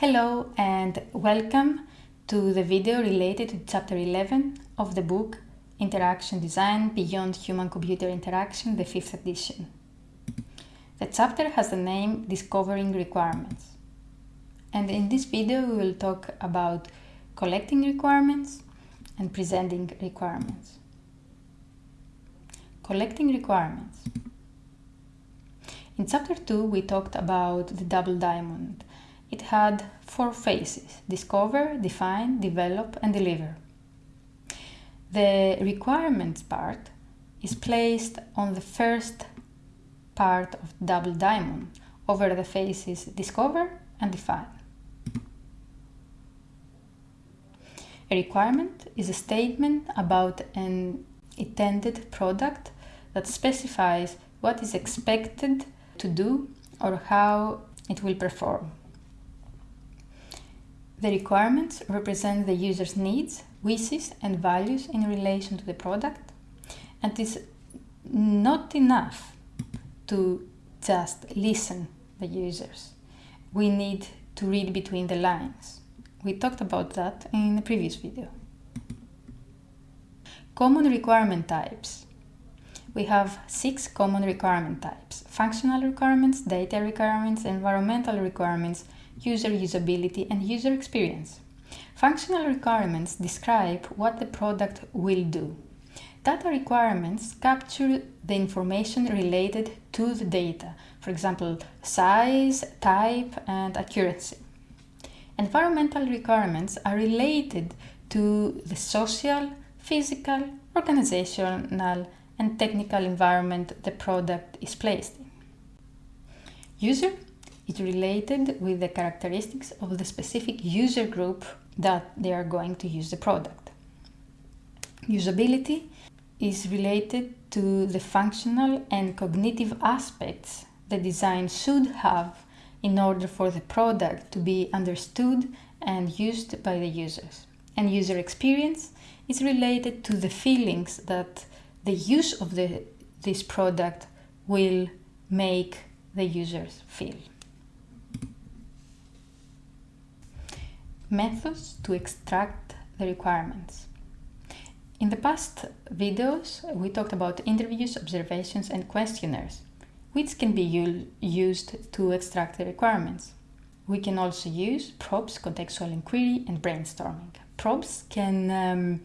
Hello and welcome to the video related to chapter 11 of the book Interaction Design Beyond Human-Computer Interaction, the 5th edition. The chapter has the name Discovering Requirements. And in this video we will talk about collecting requirements and presenting requirements. Collecting requirements. In chapter 2 we talked about the double diamond. It had four phases, discover, define, develop and deliver. The requirements part is placed on the first part of double diamond over the phases discover and define. A requirement is a statement about an intended product that specifies what is expected to do or how it will perform. The requirements represent the user's needs, wishes and values in relation to the product and it is not enough to just listen the users. We need to read between the lines. We talked about that in the previous video. Common requirement types we have six common requirement types. Functional requirements, data requirements, environmental requirements, user usability and user experience. Functional requirements describe what the product will do. Data requirements capture the information related to the data, for example, size, type and accuracy. Environmental requirements are related to the social, physical, organizational and technical environment the product is placed in. User is related with the characteristics of the specific user group that they are going to use the product. Usability is related to the functional and cognitive aspects the design should have in order for the product to be understood and used by the users. And user experience is related to the feelings that the use of the, this product will make the users feel. Methods to extract the requirements. In the past videos, we talked about interviews, observations and questionnaires, which can be used to extract the requirements. We can also use probes, contextual inquiry and brainstorming. Probes can um,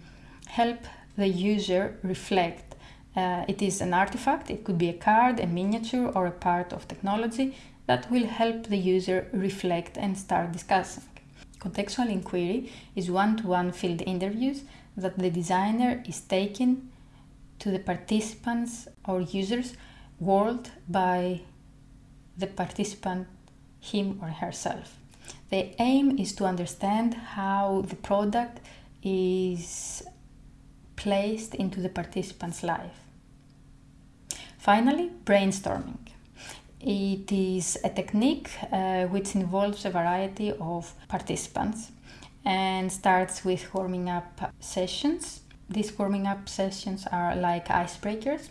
help the user reflect. Uh, it is an artifact, it could be a card, a miniature or a part of technology that will help the user reflect and start discussing. Contextual inquiry is one-to-one -one field interviews that the designer is taking to the participants or users world by the participant him or herself. The aim is to understand how the product is placed into the participant's life. Finally, brainstorming. It is a technique uh, which involves a variety of participants and starts with warming up sessions. These warming up sessions are like icebreakers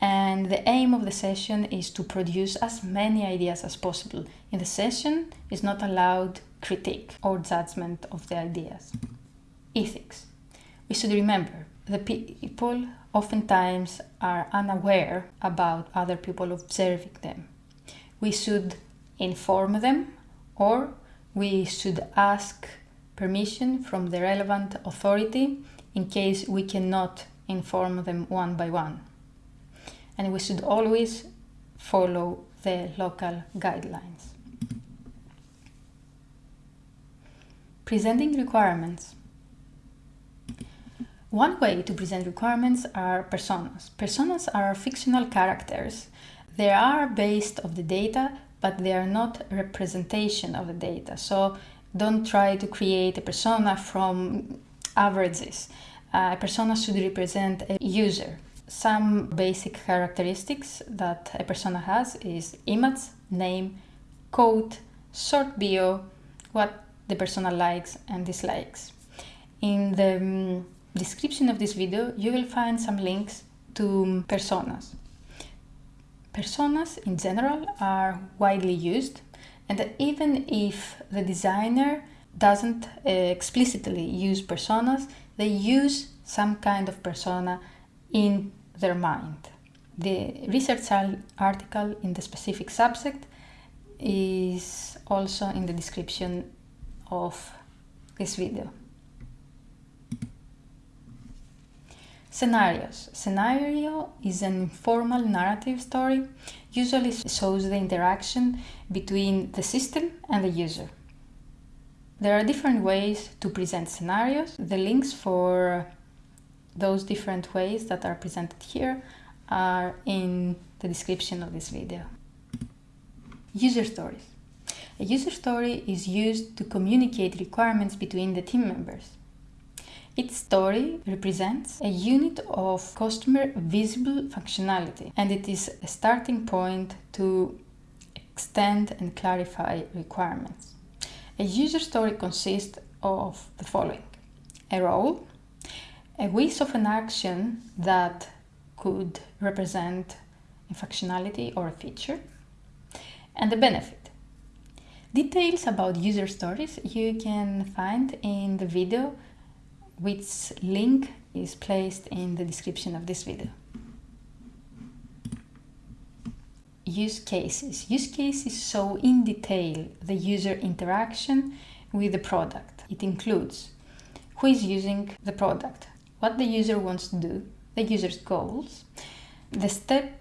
and the aim of the session is to produce as many ideas as possible. In the session is not allowed critique or judgment of the ideas. Ethics. We should remember the people oftentimes are unaware about other people observing them. We should inform them or we should ask permission from the relevant authority in case we cannot inform them one by one. And we should always follow the local guidelines. Presenting requirements. One way to present requirements are personas. Personas are fictional characters. They are based of the data, but they are not representation of the data. So don't try to create a persona from averages. Uh, a persona should represent a user. Some basic characteristics that a persona has is image, name, code, short bio, what the persona likes and dislikes. In the um, description of this video, you will find some links to personas. Personas in general are widely used. And even if the designer doesn't uh, explicitly use personas, they use some kind of persona in their mind. The research article in the specific subject is also in the description of this video. Scenarios. Scenario is an informal narrative story, usually shows the interaction between the system and the user. There are different ways to present scenarios. The links for those different ways that are presented here are in the description of this video. User stories. A user story is used to communicate requirements between the team members. Each story represents a unit of customer visible functionality and it is a starting point to extend and clarify requirements. A user story consists of the following. A role, a wish of an action that could represent a functionality or a feature, and a benefit. Details about user stories you can find in the video which link is placed in the description of this video. Use cases. Use cases show in detail the user interaction with the product. It includes who is using the product, what the user wants to do, the user's goals, the step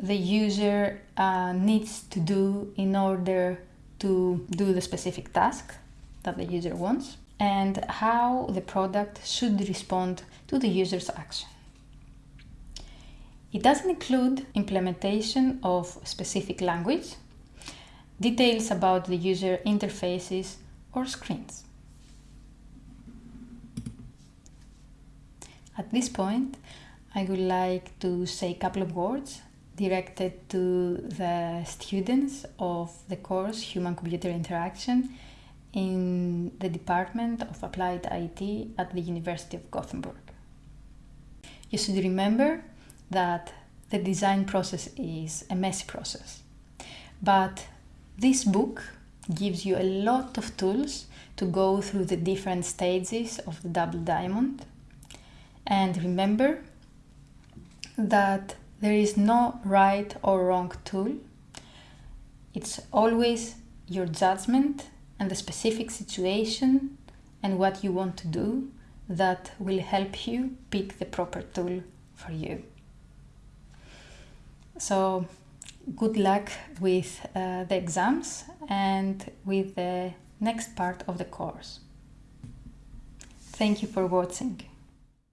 the user uh, needs to do in order to do the specific task that the user wants, and how the product should respond to the user's action. It doesn't include implementation of specific language, details about the user interfaces or screens. At this point, I would like to say a couple of words directed to the students of the course Human-Computer Interaction in the Department of Applied IT at the University of Gothenburg. You should remember that the design process is a messy process, but this book gives you a lot of tools to go through the different stages of the double diamond. And remember that there is no right or wrong tool. It's always your judgment and the specific situation and what you want to do that will help you pick the proper tool for you. So good luck with uh, the exams and with the next part of the course. Thank you for watching.